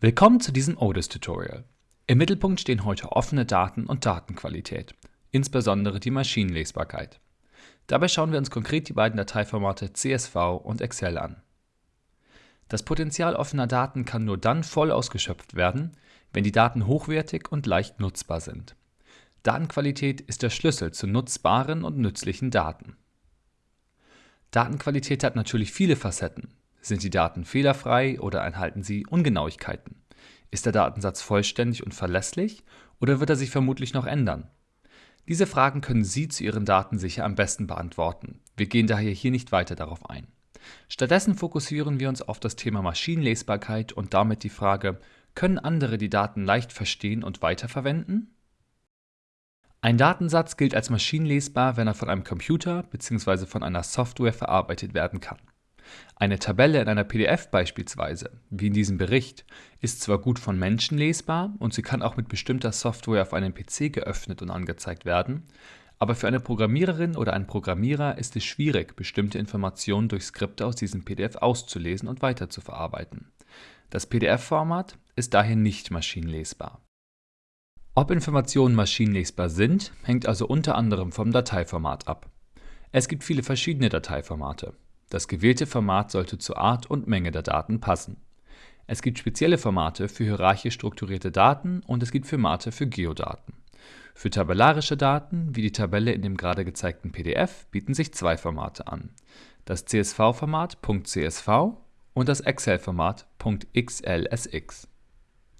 Willkommen zu diesem ODIS-Tutorial. Im Mittelpunkt stehen heute offene Daten und Datenqualität, insbesondere die Maschinenlesbarkeit. Dabei schauen wir uns konkret die beiden Dateiformate CSV und Excel an. Das Potenzial offener Daten kann nur dann voll ausgeschöpft werden, wenn die Daten hochwertig und leicht nutzbar sind. Datenqualität ist der Schlüssel zu nutzbaren und nützlichen Daten. Datenqualität hat natürlich viele Facetten, sind die Daten fehlerfrei oder enthalten sie Ungenauigkeiten? Ist der Datensatz vollständig und verlässlich oder wird er sich vermutlich noch ändern? Diese Fragen können Sie zu Ihren Daten sicher am besten beantworten. Wir gehen daher hier nicht weiter darauf ein. Stattdessen fokussieren wir uns auf das Thema Maschinenlesbarkeit und damit die Frage, können andere die Daten leicht verstehen und weiterverwenden? Ein Datensatz gilt als maschinenlesbar, wenn er von einem Computer bzw. von einer Software verarbeitet werden kann. Eine Tabelle in einer PDF beispielsweise, wie in diesem Bericht, ist zwar gut von Menschen lesbar und sie kann auch mit bestimmter Software auf einem PC geöffnet und angezeigt werden, aber für eine Programmiererin oder einen Programmierer ist es schwierig, bestimmte Informationen durch Skripte aus diesem PDF auszulesen und weiterzuverarbeiten. Das PDF-Format ist daher nicht maschinenlesbar. Ob Informationen maschinenlesbar sind, hängt also unter anderem vom Dateiformat ab. Es gibt viele verschiedene Dateiformate. Das gewählte Format sollte zur Art und Menge der Daten passen. Es gibt spezielle Formate für hierarchisch strukturierte Daten und es gibt Formate für Geodaten. Für tabellarische Daten, wie die Tabelle in dem gerade gezeigten PDF, bieten sich zwei Formate an. Das CSV-Format .csv und das Excel-Format .xlsx.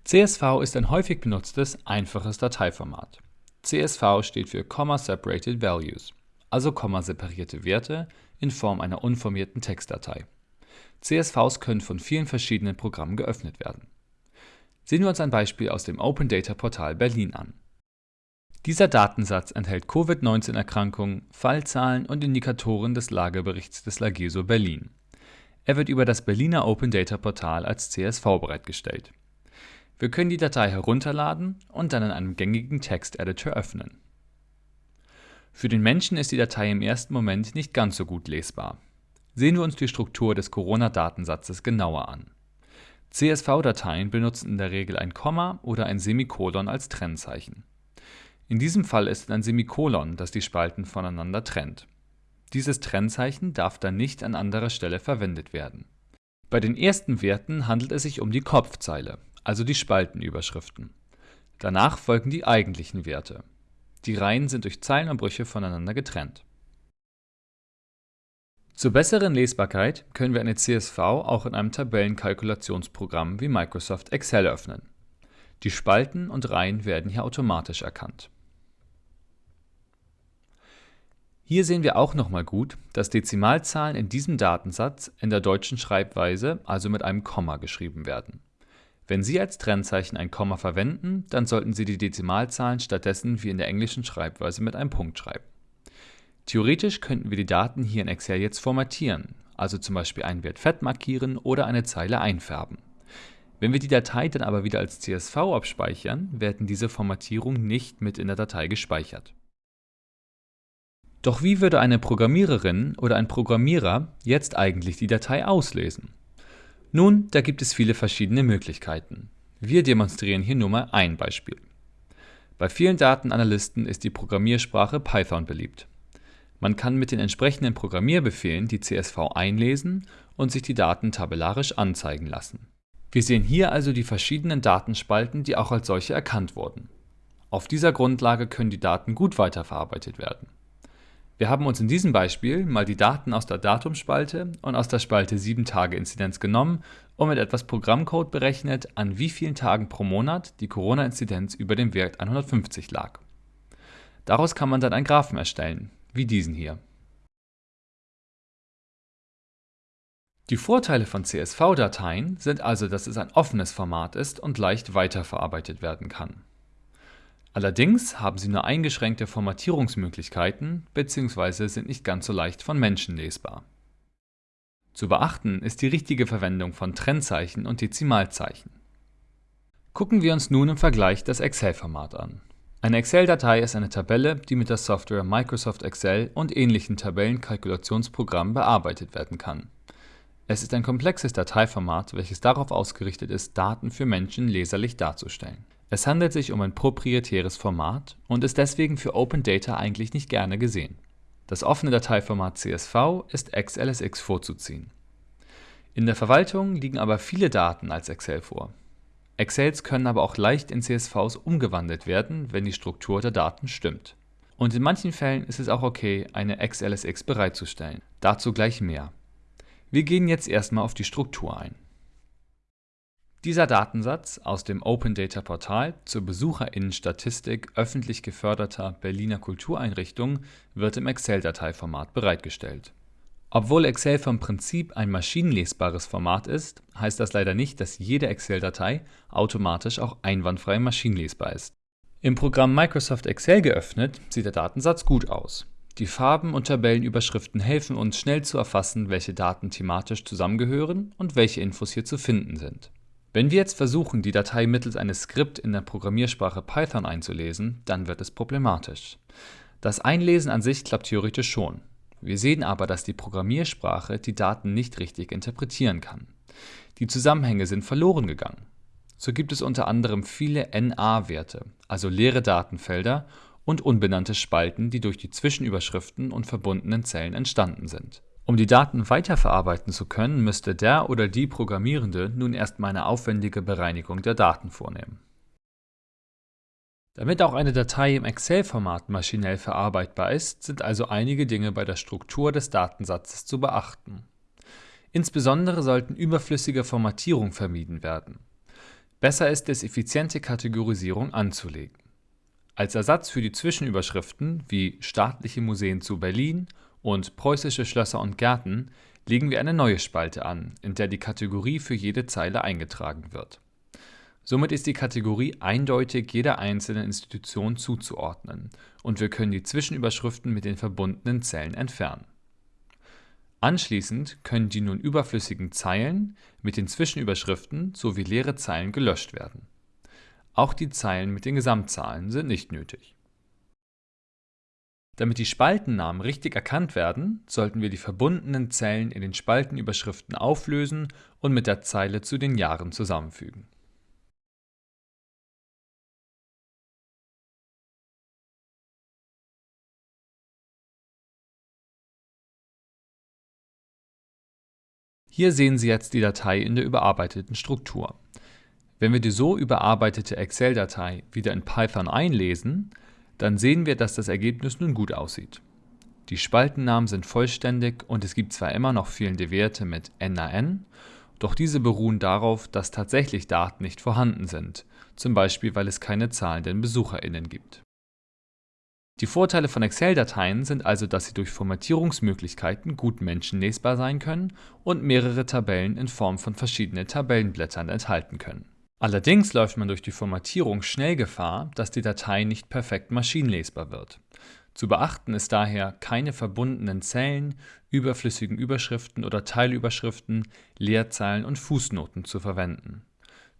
CSV ist ein häufig benutztes, einfaches Dateiformat. CSV steht für Comma Separated Values, also kommaseparierte Werte, in Form einer unformierten Textdatei. CSVs können von vielen verschiedenen Programmen geöffnet werden. Sehen wir uns ein Beispiel aus dem Open Data Portal Berlin an. Dieser Datensatz enthält Covid-19-Erkrankungen, Fallzahlen und Indikatoren des Lageberichts des Lageso Berlin. Er wird über das Berliner Open Data Portal als CSV bereitgestellt. Wir können die Datei herunterladen und dann in einem gängigen Texteditor öffnen. Für den Menschen ist die Datei im ersten Moment nicht ganz so gut lesbar. Sehen wir uns die Struktur des Corona-Datensatzes genauer an. CSV-Dateien benutzen in der Regel ein Komma oder ein Semikolon als Trennzeichen. In diesem Fall ist es ein Semikolon, das die Spalten voneinander trennt. Dieses Trennzeichen darf dann nicht an anderer Stelle verwendet werden. Bei den ersten Werten handelt es sich um die Kopfzeile, also die Spaltenüberschriften. Danach folgen die eigentlichen Werte. Die Reihen sind durch Zeilenumbrüche voneinander getrennt. Zur besseren Lesbarkeit können wir eine CSV auch in einem Tabellenkalkulationsprogramm wie Microsoft Excel öffnen. Die Spalten und Reihen werden hier automatisch erkannt. Hier sehen wir auch nochmal gut, dass Dezimalzahlen in diesem Datensatz in der deutschen Schreibweise, also mit einem Komma, geschrieben werden. Wenn Sie als Trennzeichen ein Komma verwenden, dann sollten Sie die Dezimalzahlen stattdessen wie in der englischen Schreibweise mit einem Punkt schreiben. Theoretisch könnten wir die Daten hier in Excel jetzt formatieren, also zum Beispiel einen Wert fett markieren oder eine Zeile einfärben. Wenn wir die Datei dann aber wieder als CSV abspeichern, werden diese Formatierungen nicht mit in der Datei gespeichert. Doch wie würde eine Programmiererin oder ein Programmierer jetzt eigentlich die Datei auslesen? Nun, da gibt es viele verschiedene Möglichkeiten. Wir demonstrieren hier nur mal ein Beispiel. Bei vielen Datenanalysten ist die Programmiersprache Python beliebt. Man kann mit den entsprechenden Programmierbefehlen die CSV einlesen und sich die Daten tabellarisch anzeigen lassen. Wir sehen hier also die verschiedenen Datenspalten, die auch als solche erkannt wurden. Auf dieser Grundlage können die Daten gut weiterverarbeitet werden. Wir haben uns in diesem Beispiel mal die Daten aus der Datumspalte und aus der Spalte 7-Tage-Inzidenz genommen und mit etwas Programmcode berechnet, an wie vielen Tagen pro Monat die Corona-Inzidenz über dem Wert 150 lag. Daraus kann man dann einen Graphen erstellen, wie diesen hier. Die Vorteile von CSV-Dateien sind also, dass es ein offenes Format ist und leicht weiterverarbeitet werden kann. Allerdings haben sie nur eingeschränkte Formatierungsmöglichkeiten bzw. sind nicht ganz so leicht von Menschen lesbar. Zu beachten ist die richtige Verwendung von Trennzeichen und Dezimalzeichen. Gucken wir uns nun im Vergleich das Excel-Format an. Eine Excel-Datei ist eine Tabelle, die mit der Software Microsoft Excel und ähnlichen Tabellenkalkulationsprogrammen bearbeitet werden kann. Es ist ein komplexes Dateiformat, welches darauf ausgerichtet ist, Daten für Menschen leserlich darzustellen. Es handelt sich um ein proprietäres Format und ist deswegen für Open Data eigentlich nicht gerne gesehen. Das offene Dateiformat CSV ist XLSX vorzuziehen. In der Verwaltung liegen aber viele Daten als Excel vor. Excels können aber auch leicht in CSVs umgewandelt werden, wenn die Struktur der Daten stimmt. Und in manchen Fällen ist es auch okay, eine XLSX bereitzustellen. Dazu gleich mehr. Wir gehen jetzt erstmal auf die Struktur ein. Dieser Datensatz aus dem Open Data Portal zur Besucherinnenstatistik öffentlich geförderter Berliner Kultureinrichtungen wird im Excel-Dateiformat bereitgestellt. Obwohl Excel vom Prinzip ein maschinenlesbares Format ist, heißt das leider nicht, dass jede Excel-Datei automatisch auch einwandfrei maschinenlesbar ist. Im Programm Microsoft Excel geöffnet sieht der Datensatz gut aus. Die Farben und Tabellenüberschriften helfen uns schnell zu erfassen, welche Daten thematisch zusammengehören und welche Infos hier zu finden sind. Wenn wir jetzt versuchen, die Datei mittels eines Skript in der Programmiersprache Python einzulesen, dann wird es problematisch. Das Einlesen an sich klappt theoretisch schon. Wir sehen aber, dass die Programmiersprache die Daten nicht richtig interpretieren kann. Die Zusammenhänge sind verloren gegangen. So gibt es unter anderem viele NA-Werte, also leere Datenfelder und unbenannte Spalten, die durch die Zwischenüberschriften und verbundenen Zellen entstanden sind. Um die Daten weiterverarbeiten zu können, müsste der oder die Programmierende nun erstmal eine aufwendige Bereinigung der Daten vornehmen. Damit auch eine Datei im Excel-Format maschinell verarbeitbar ist, sind also einige Dinge bei der Struktur des Datensatzes zu beachten. Insbesondere sollten überflüssige Formatierungen vermieden werden. Besser ist es, effiziente Kategorisierung anzulegen. Als Ersatz für die Zwischenüberschriften wie Staatliche Museen zu Berlin und Preußische Schlösser und Gärten legen wir eine neue Spalte an, in der die Kategorie für jede Zeile eingetragen wird. Somit ist die Kategorie eindeutig jeder einzelnen Institution zuzuordnen und wir können die Zwischenüberschriften mit den verbundenen Zellen entfernen. Anschließend können die nun überflüssigen Zeilen mit den Zwischenüberschriften sowie leere Zeilen gelöscht werden. Auch die Zeilen mit den Gesamtzahlen sind nicht nötig. Damit die Spaltennamen richtig erkannt werden, sollten wir die verbundenen Zellen in den Spaltenüberschriften auflösen und mit der Zeile zu den Jahren zusammenfügen. Hier sehen Sie jetzt die Datei in der überarbeiteten Struktur. Wenn wir die so überarbeitete Excel-Datei wieder in Python einlesen, dann sehen wir, dass das Ergebnis nun gut aussieht. Die Spaltennamen sind vollständig und es gibt zwar immer noch fehlende Werte mit NaN, doch diese beruhen darauf, dass tatsächlich Daten nicht vorhanden sind, zum Beispiel weil es keine zahlenden BesucherInnen gibt. Die Vorteile von Excel-Dateien sind also, dass sie durch Formatierungsmöglichkeiten gut menschenlesbar sein können und mehrere Tabellen in Form von verschiedenen Tabellenblättern enthalten können. Allerdings läuft man durch die Formatierung schnell Gefahr, dass die Datei nicht perfekt maschinenlesbar wird. Zu beachten ist daher, keine verbundenen Zellen, überflüssigen Überschriften oder Teilüberschriften, Leerzeilen und Fußnoten zu verwenden.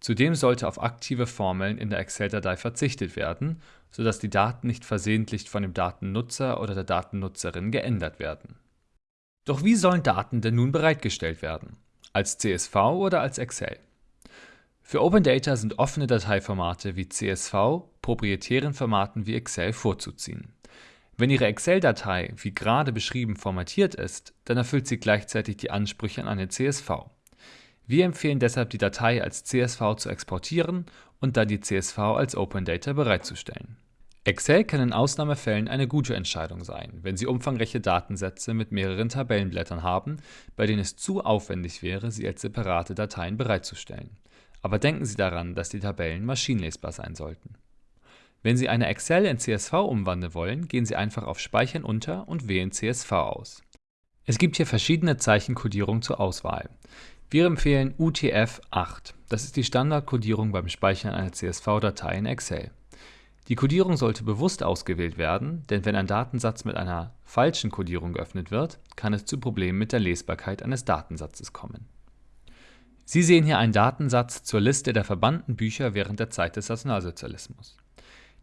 Zudem sollte auf aktive Formeln in der Excel-Datei verzichtet werden, sodass die Daten nicht versehentlich von dem Datennutzer oder der Datennutzerin geändert werden. Doch wie sollen Daten denn nun bereitgestellt werden? Als CSV oder als Excel? Für Open Data sind offene Dateiformate wie CSV proprietären Formaten wie Excel vorzuziehen. Wenn Ihre Excel-Datei wie gerade beschrieben formatiert ist, dann erfüllt sie gleichzeitig die Ansprüche an eine CSV. Wir empfehlen deshalb die Datei als CSV zu exportieren und dann die CSV als Open Data bereitzustellen. Excel kann in Ausnahmefällen eine gute Entscheidung sein, wenn Sie umfangreiche Datensätze mit mehreren Tabellenblättern haben, bei denen es zu aufwendig wäre, sie als separate Dateien bereitzustellen. Aber denken Sie daran, dass die Tabellen maschinenlesbar sein sollten. Wenn Sie eine Excel in CSV umwandeln wollen, gehen Sie einfach auf Speichern unter und wählen CSV aus. Es gibt hier verschiedene Zeichenkodierungen zur Auswahl. Wir empfehlen UTF-8. Das ist die Standardkodierung beim Speichern einer CSV-Datei in Excel. Die Kodierung sollte bewusst ausgewählt werden, denn wenn ein Datensatz mit einer falschen Kodierung geöffnet wird, kann es zu Problemen mit der Lesbarkeit eines Datensatzes kommen. Sie sehen hier einen Datensatz zur Liste der verbannten Bücher während der Zeit des Nationalsozialismus.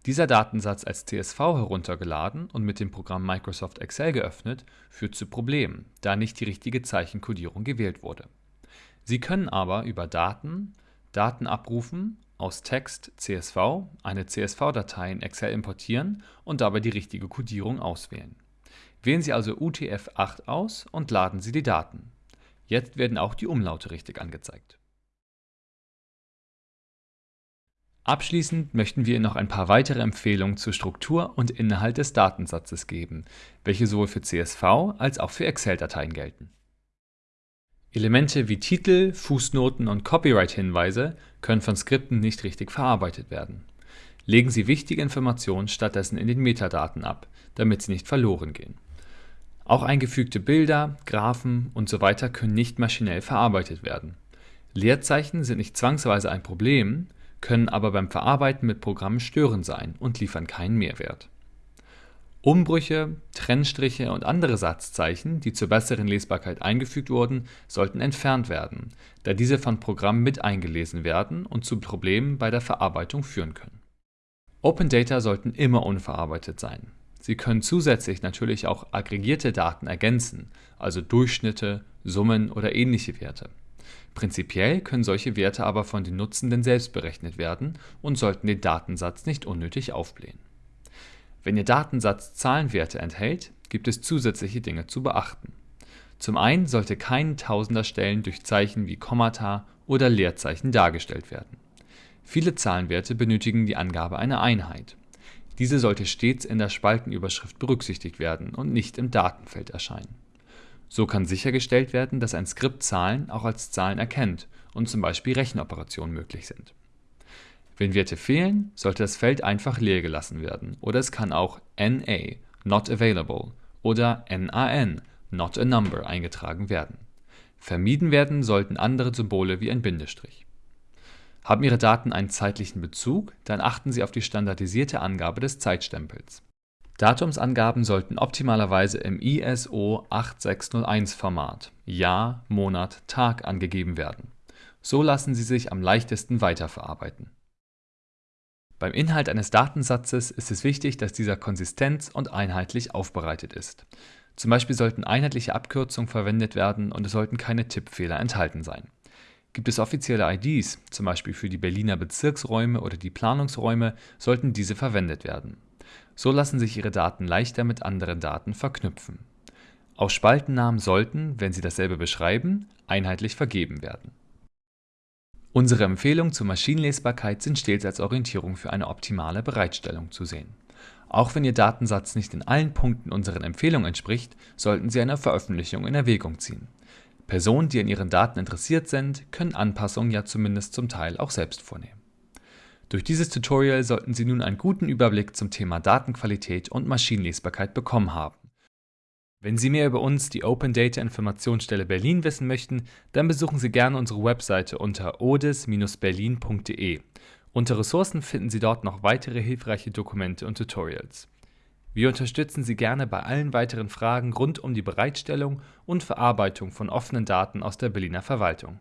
Dieser Datensatz als CSV heruntergeladen und mit dem Programm Microsoft Excel geöffnet, führt zu Problemen, da nicht die richtige Zeichenkodierung gewählt wurde. Sie können aber über Daten, Daten abrufen, aus Text CSV eine CSV-Datei in Excel importieren und dabei die richtige Kodierung auswählen. Wählen Sie also UTF-8 aus und laden Sie die Daten. Jetzt werden auch die Umlaute richtig angezeigt. Abschließend möchten wir Ihnen noch ein paar weitere Empfehlungen zur Struktur und Inhalt des Datensatzes geben, welche sowohl für CSV als auch für Excel-Dateien gelten. Elemente wie Titel, Fußnoten und Copyright-Hinweise können von Skripten nicht richtig verarbeitet werden. Legen Sie wichtige Informationen stattdessen in den Metadaten ab, damit sie nicht verloren gehen. Auch eingefügte Bilder, Graphen usw. können nicht maschinell verarbeitet werden. Leerzeichen sind nicht zwangsweise ein Problem, können aber beim Verarbeiten mit Programmen störend sein und liefern keinen Mehrwert. Umbrüche, Trennstriche und andere Satzzeichen, die zur besseren Lesbarkeit eingefügt wurden, sollten entfernt werden, da diese von Programmen mit eingelesen werden und zu Problemen bei der Verarbeitung führen können. Open Data sollten immer unverarbeitet sein. Sie können zusätzlich natürlich auch aggregierte Daten ergänzen, also Durchschnitte, Summen oder ähnliche Werte. Prinzipiell können solche Werte aber von den Nutzenden selbst berechnet werden und sollten den Datensatz nicht unnötig aufblähen. Wenn Ihr Datensatz Zahlenwerte enthält, gibt es zusätzliche Dinge zu beachten. Zum einen sollte kein Tausenderstellen durch Zeichen wie Kommata oder Leerzeichen dargestellt werden. Viele Zahlenwerte benötigen die Angabe einer Einheit. Diese sollte stets in der Spaltenüberschrift berücksichtigt werden und nicht im Datenfeld erscheinen. So kann sichergestellt werden, dass ein Skript Zahlen auch als Zahlen erkennt und zum Beispiel Rechenoperationen möglich sind. Wenn Werte fehlen, sollte das Feld einfach leer gelassen werden oder es kann auch NA (not available) oder NaN (not a number) eingetragen werden. Vermieden werden sollten andere Symbole wie ein Bindestrich. Haben Ihre Daten einen zeitlichen Bezug, dann achten Sie auf die standardisierte Angabe des Zeitstempels Datumsangaben sollten optimalerweise im ISO 8601-Format (Jahr, Monat, Tag) angegeben werden. So lassen sie sich am leichtesten weiterverarbeiten. Beim Inhalt eines Datensatzes ist es wichtig, dass dieser konsistent und einheitlich aufbereitet ist. Zum Beispiel sollten einheitliche Abkürzungen verwendet werden und es sollten keine Tippfehler enthalten sein. Gibt es offizielle IDs, zum Beispiel für die Berliner Bezirksräume oder die Planungsräume, sollten diese verwendet werden so lassen sich Ihre Daten leichter mit anderen Daten verknüpfen. Auch Spaltennamen sollten, wenn sie dasselbe beschreiben, einheitlich vergeben werden. Unsere Empfehlungen zur Maschinenlesbarkeit sind stets als Orientierung für eine optimale Bereitstellung zu sehen. Auch wenn Ihr Datensatz nicht in allen Punkten unseren Empfehlungen entspricht, sollten Sie eine Veröffentlichung in Erwägung ziehen. Personen, die an Ihren Daten interessiert sind, können Anpassungen ja zumindest zum Teil auch selbst vornehmen. Durch dieses Tutorial sollten Sie nun einen guten Überblick zum Thema Datenqualität und Maschinenlesbarkeit bekommen haben. Wenn Sie mehr über uns, die Open Data Informationsstelle Berlin, wissen möchten, dann besuchen Sie gerne unsere Webseite unter odis-berlin.de. Unter Ressourcen finden Sie dort noch weitere hilfreiche Dokumente und Tutorials. Wir unterstützen Sie gerne bei allen weiteren Fragen rund um die Bereitstellung und Verarbeitung von offenen Daten aus der Berliner Verwaltung.